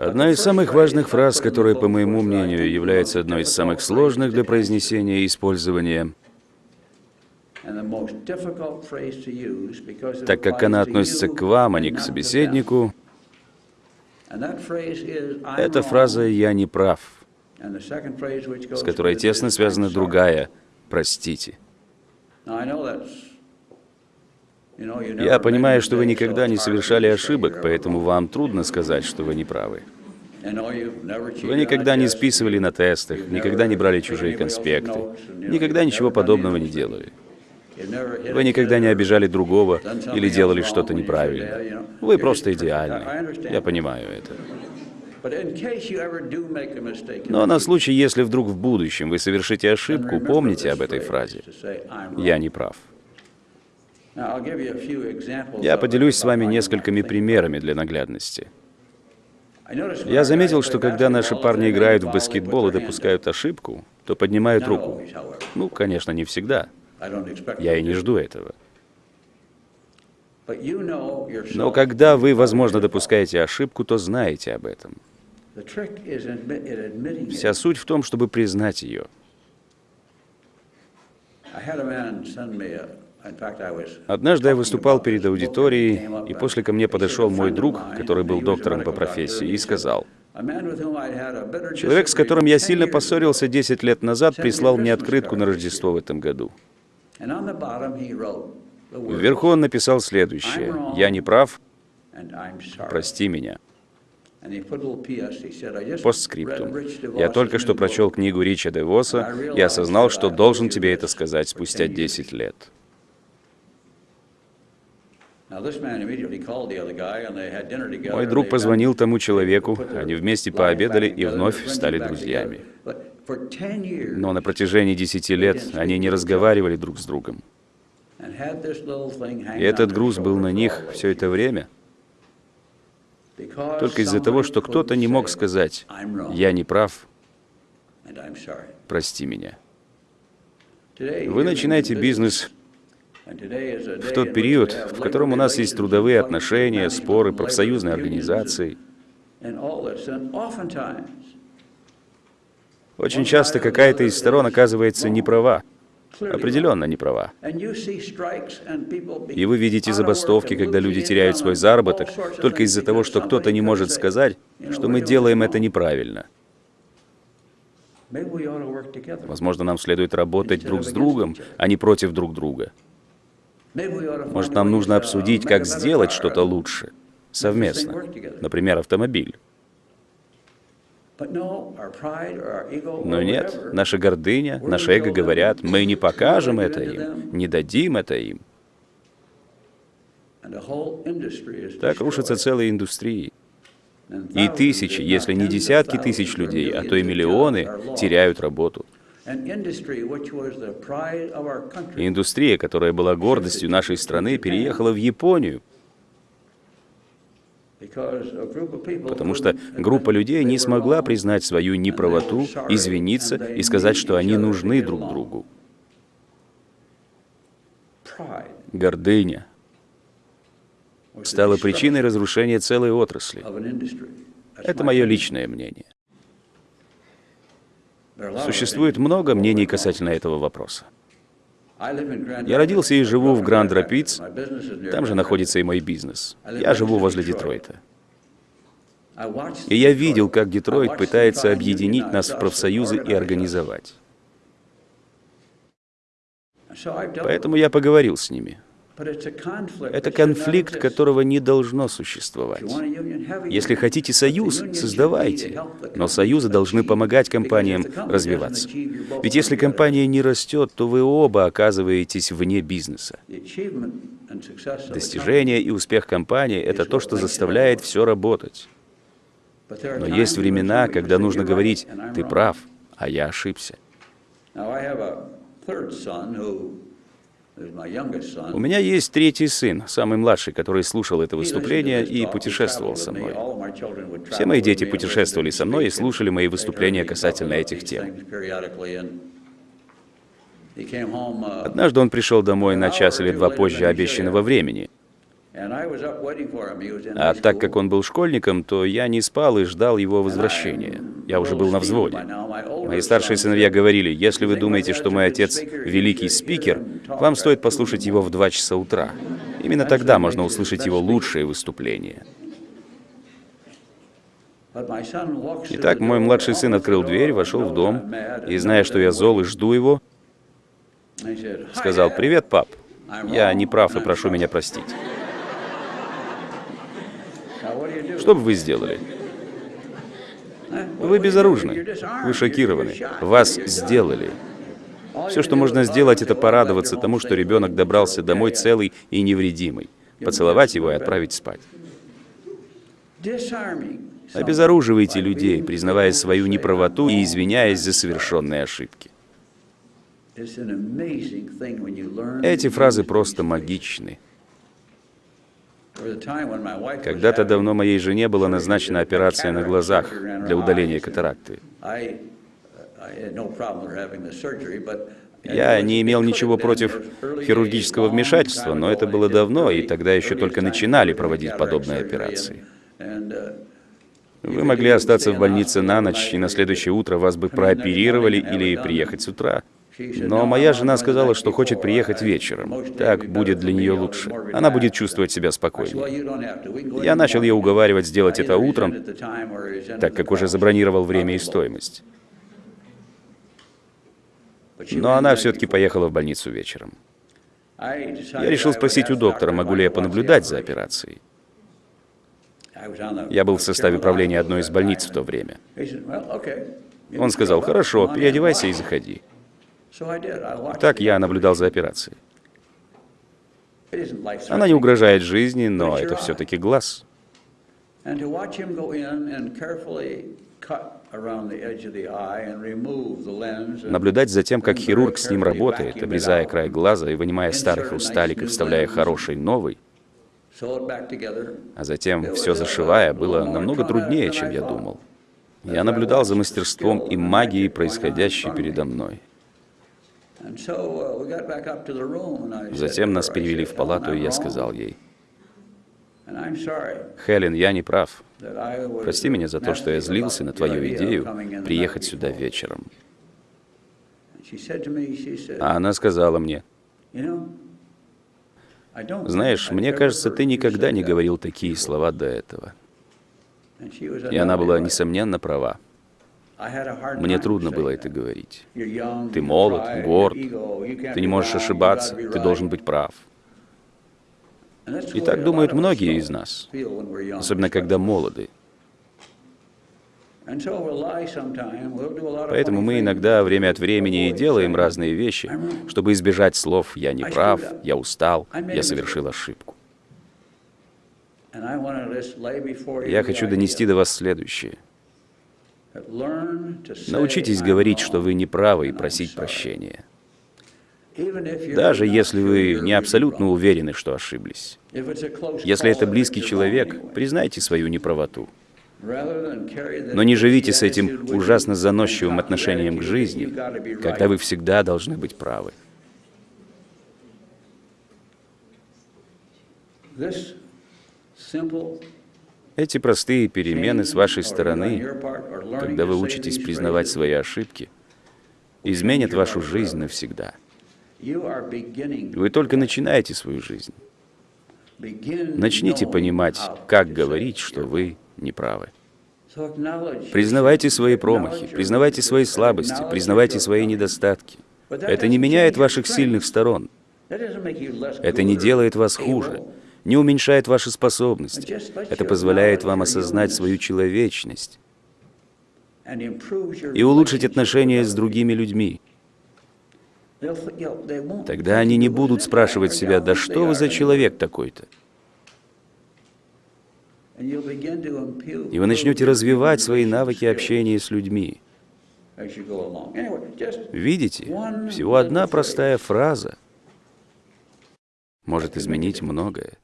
Одна из самых важных фраз, которая, по моему мнению, является одной из самых сложных для произнесения и использования, так как она относится к вам, а не к собеседнику, это фраза «я не прав», с которой тесно связана другая «простите». Я понимаю, что вы никогда не совершали ошибок, поэтому вам трудно сказать, что вы не правы. Вы никогда не списывали на тестах, никогда не брали чужие конспекты, никогда ничего подобного не делали. Вы никогда не обижали другого или делали что-то неправильно. Вы просто идеальны. Я понимаю это. Но на случай, если вдруг в будущем вы совершите ошибку, помните об этой фразе. «Я не прав». Я поделюсь с вами несколькими примерами для наглядности. Я заметил, что когда наши парни играют в баскетбол и допускают ошибку, то поднимают руку. Ну, конечно, не всегда. Я и не жду этого. Но когда вы, возможно, допускаете ошибку, то знаете об этом. Вся суть в том, чтобы признать ее. Однажды я выступал перед аудиторией, и после ко мне подошел мой друг, который был доктором по профессии, и сказал, «Человек, с которым я сильно поссорился 10 лет назад, прислал мне открытку на Рождество в этом году. Вверху он написал следующее. «Я не прав. Прости меня». Постскриптум. Я только что прочел книгу Рича Девоса и осознал, что должен тебе это сказать спустя 10 лет. Мой друг позвонил тому человеку, они вместе пообедали и вновь стали друзьями. Но на протяжении десяти лет они не разговаривали друг с другом. И этот груз был на них все это время. Только из-за того, что кто-то не мог сказать, «Я не прав, прости меня». Вы начинаете бизнес в тот период, в котором у нас есть трудовые отношения, споры, профсоюзные организации. Очень часто какая-то из сторон оказывается не права, определенно не права. И вы видите забастовки, когда люди теряют свой заработок только из-за того, что кто-то не может сказать, что мы делаем это неправильно. Возможно, нам следует работать друг с другом, а не против друг друга. Может, нам нужно обсудить, как сделать что-то лучше, совместно. Например, автомобиль. Но нет, наша гордыня, наше эго говорят, мы не покажем это им, не дадим это им. Так рушатся целые индустрии. И тысячи, если не десятки тысяч людей, а то и миллионы теряют работу. Индустрия, которая была гордостью нашей страны, переехала в Японию, потому что группа людей не смогла признать свою неправоту, извиниться и сказать, что они нужны друг другу. Гордыня стала причиной разрушения целой отрасли. Это мое личное мнение. Существует много мнений касательно этого вопроса. Я родился и живу в Гранд-Рапидс, там же находится и мой бизнес. Я живу возле Детройта. И я видел, как Детройт пытается объединить нас в профсоюзы и организовать. Поэтому я поговорил с ними. Это конфликт, которого не должно существовать. Если хотите союз, создавайте. Но союзы должны помогать компаниям развиваться. Ведь если компания не растет, то вы оба оказываетесь вне бизнеса. Достижение и успех компании — это то, что заставляет все работать. Но есть времена, когда нужно говорить «ты прав, а я ошибся». У меня есть третий сын, самый младший, который слушал это выступление и путешествовал со мной. Все мои дети путешествовали со мной и слушали мои выступления касательно этих тем. Однажды он пришел домой на час или два позже обещанного времени. А так как он был школьником, то я не спал и ждал его возвращения. Я уже был на взводе. Мои старшие сыновья говорили, если вы думаете, что мой отец великий спикер, вам стоит послушать его в 2 часа утра. Именно тогда можно услышать его лучшее выступление. Итак, мой младший сын открыл дверь, вошел в дом, и, зная, что я зол и жду его, сказал, «Привет, пап. Я не прав и прошу меня простить». Что бы вы сделали? Вы безоружны. Вы шокированы. Вас сделали. Все, что можно сделать, это порадоваться тому, что ребенок добрался домой целый и невредимый. Поцеловать его и отправить спать. Обезоруживайте людей, признавая свою неправоту и извиняясь за совершенные ошибки. Эти фразы просто магичны. Когда-то давно моей жене была назначена операция на глазах для удаления катаракты. Я не имел ничего против хирургического вмешательства, но это было давно, и тогда еще только начинали проводить подобные операции. Вы могли остаться в больнице на ночь, и на следующее утро вас бы прооперировали или приехать с утра. Но моя жена сказала, что хочет приехать вечером. Так будет для нее лучше. Она будет чувствовать себя спокойнее. Я начал ее уговаривать сделать это утром, так как уже забронировал время и стоимость. Но она все-таки поехала в больницу вечером. Я решил спросить у доктора, могу ли я понаблюдать за операцией. Я был в составе правления одной из больниц в то время. Он сказал, хорошо, переодевайся и заходи. Так я наблюдал за операцией. Она не угрожает жизни, но это все-таки глаз. Наблюдать за тем, как хирург с ним работает, обрезая край глаза и вынимая старый хрусталик и вставляя хороший новый, а затем все зашивая, было намного труднее, чем я думал. Я наблюдал за мастерством и магией, происходящей передо мной. Затем нас перевели в палату, и я сказал ей, «Хелен, я не прав. Прости меня за то, что я злился на твою идею приехать сюда вечером». А она сказала мне, «Знаешь, мне кажется, ты никогда не говорил такие слова до этого». И она была, несомненно, права. Мне трудно было это говорить. Ты молод, горд, ты не можешь ошибаться, ты должен быть прав. И так думают многие из нас, особенно когда молоды. Поэтому мы иногда время от времени и делаем разные вещи, чтобы избежать слов «я не прав», «я устал», «я совершил ошибку». Я хочу донести до вас следующее – Научитесь говорить, что вы не правы, и просить прощения. Даже если вы не абсолютно уверены, что ошиблись. Если это близкий человек, признайте свою неправоту. Но не живите с этим ужасно заносчивым отношением к жизни, когда вы всегда должны быть правы. Эти простые перемены с вашей стороны, когда вы учитесь признавать свои ошибки, изменят вашу жизнь навсегда. Вы только начинаете свою жизнь. Начните понимать, как говорить, что вы неправы. Признавайте свои промахи, признавайте свои слабости, признавайте свои недостатки. Это не меняет ваших сильных сторон. Это не делает вас хуже не уменьшает ваши способности. Это позволяет вам осознать свою человечность и улучшить отношения с другими людьми. Тогда они не будут спрашивать себя, да что вы за человек такой-то? И вы начнете развивать свои навыки общения с людьми. Видите, всего одна простая фраза может изменить многое.